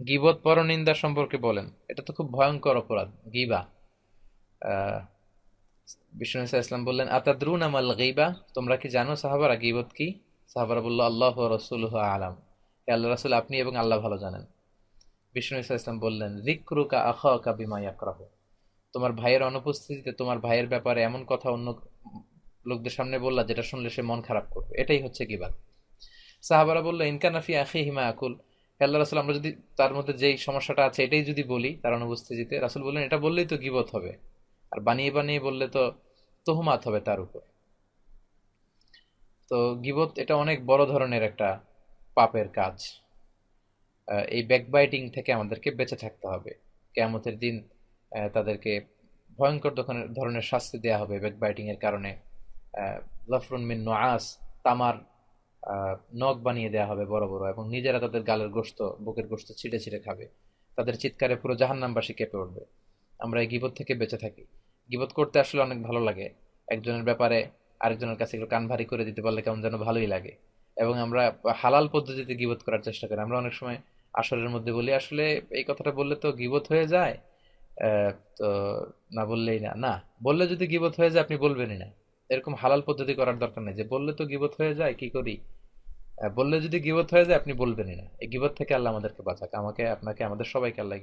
গিবত পরনিন্দা সম্পর্কে বলেন। এটা তো খুব ভয়ঙ্কর অপরাধ, গিবা। বিষ্ণু ইসা ইসলাম বললেন, আতাদ্রুন আমাল গিবা? তোমরা কি জানো সাহাবারা গিবত কি? সাহাবারা বলল, আল্লাহ রসুল আলাম। হে আল্লাহ রাসুল, আপনি এবং আল্লাহ ভালো জানেন। বিষ্ণু ইসা ইসলাম বললেন রিক্রুকা আখা বিমা ইয়াকরাহ। তোমার ভাইয়ের অনুপস্থিতিতে তোমার ভাইয়ের ব্যাপারে এমন কথা অন্য লোকদের সামনে বললা, যেটা শুনলে সে মন খারাপ করবে। এটাই হচ্ছে গিবাত সাহাবারা বলল ইনকানাফি আখি হিমা আকুল। আল্লাহ রাসুল, আমরা যদি তার মধ্যে যেই সমস্যাটা আছে এটাই যদি বলি তার অনুপস্থিতিতে, রাসুল বললেন, এটা বললেই তো গিবত হবে। আর বানিয়ে বানিয়ে বললে তো তোহমাত হবে তার উপর। তো গিবত এটা অনেক বড় ধরনের একটা পাপের কাজ। এই ব্যাকবাইটিং থেকে আমাদেরকে বেঁচে থাকতে হবে। কেয়ামতের দিন তাদেরকে ভয়ঙ্কর ধরনের শাস্তি দেওয়া হবে ব্যাকবাইটিং এর কারণে। লাফরুন মিন নোয়াস তামার নখ বানিয়ে দেওয়া হবে বড় বড় এবং নিজেরা তাদের গালের গোস্ত বুকের গোস্ত ছিঁড়ে ছিঁড়ে খাবে। তাদের চিৎকারে পুরো জাহান্নামবাসী কেঁপে উঠবে। আমরা এই গিবত থেকে বেঁচে থাকি। গিবত করতে আসলে অনেক ভালো লাগে। একজনের ব্যাপারে আরেকজনের কাছে একটু কান ভারী করে দিতে পারলে কেমন যেন ভালোই লাগে। এবং আমরা হালাল পদ্ধতিতে গিবত করার চেষ্টা করি। আমরা অনেক সময় আসরের মধ্যে বলি, আসলে এই কথাটা বললে তো গিবত হয়ে যায়। তো না বললেই না। না, বললে যদি গিবত হয়ে যায়, আপনি বলবেনই না। এরকম হালাল পদ্ধতি করার দরকার নেই। যে বললে তো গিবত হয়ে যায়, কি করি? বললে যদি গিবত হয়ে যায়, আপনি বলবেনই না। এই গিবত থেকে আল্লাহ আমাদেরকে বাঁচাক। আমাকে, আপনাকে, আমাদের সবাইকে আল্লাহ